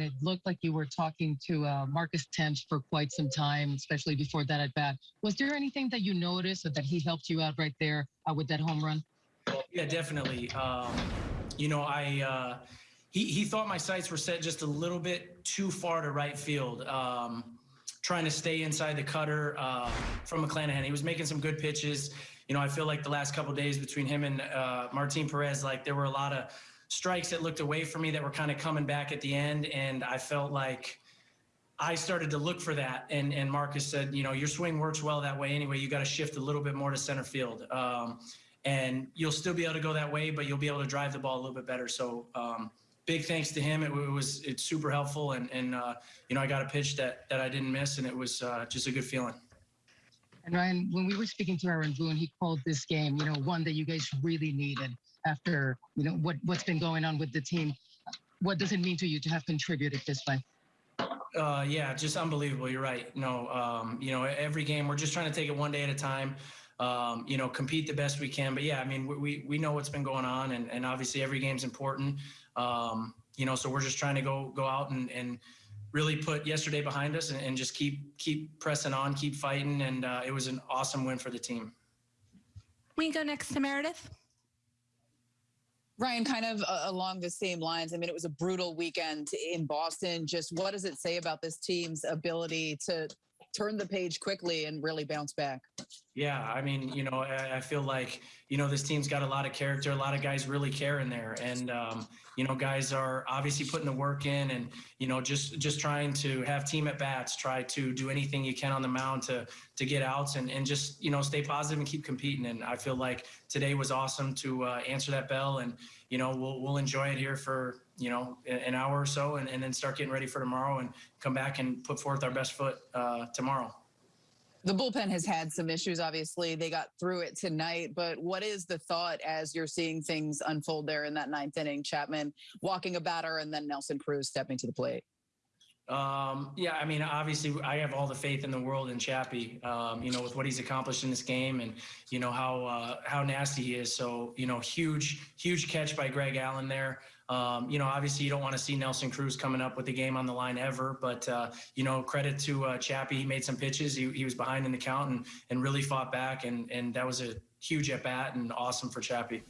it looked like you were talking to uh, Marcus Thames for quite some time, especially before that at bat. Was there anything that you noticed or that he helped you out right there uh, with that home run? Yeah, definitely. Um, you know, I uh, he he thought my sights were set just a little bit too far to right field. Um, trying to stay inside the cutter uh, from McClanahan. He was making some good pitches. You know, I feel like the last couple days between him and uh, Martin Perez, like there were a lot of strikes that looked away from me that were kind of coming back at the end, and I felt like. I started to look for that, and, and Marcus said, you know, your swing works well that way anyway. You got to shift a little bit more to center field. Um, and you'll still be able to go that way, but you'll be able to drive the ball a little bit better. So um, big thanks to him. It, it, was it's super helpful, and and uh, you know I got a pitch that that I didn't miss, and it was uh, just a good feeling. And Ryan, when we were speaking to Aaron Boone, he called this game, you know, one that you guys really needed after you know what what's been going on with the team. What does it mean to you to have contributed this way? Uh, yeah, just unbelievable. You're right. No, um, you know, every game we're just trying to take it one day at a time um, you know, compete the best we can. But yeah, I mean, we, we know what's been going on, and, and obviously every game's important. Um, you know, so we're just trying to go go out and, and really put yesterday behind us and, and just keep keep pressing on, keep fighting, and uh, it was an awesome win for the team. We go next to Meredith. Ryan, kind of uh, along the same lines. I mean, it was a brutal weekend in Boston. Just what does it say about this team's ability to turn the page quickly and really bounce back? Yeah, I mean, you know, I, feel like you know this team's got a lot of character. A lot of guys really care in there, and um, you know, guys are obviously putting the work in, and you know, just just trying to have team at bats, try to do anything you can on the mound to to get outs, and and just you know, stay positive and keep competing. And I feel like today was awesome to uh, answer that bell, and you know, we'll we'll enjoy it here for you know an hour or so, and, and then start getting ready for tomorrow, and come back and put forth our best foot uh, tomorrow. The bullpen has had some issues. Obviously, they got through it tonight. But what is the thought as you're seeing things unfold there in that ninth inning? Chapman walking a batter, and then Nelson Cruz stepping to the plate. Um, yeah, I mean, obviously, I have all the faith in the world in Chappie. Um, you know, with what he's accomplished in this game, and you know how uh, how nasty he is. So, you know, huge, huge catch by Greg Allen there. Um, you know, obviously, you don't want to see Nelson Cruz coming up with the game on the line ever. But uh, you know, credit to uh, Chappie. He made some pitches. He, he was behind in the count and and really fought back, and and that was a huge at bat and awesome for Chappie.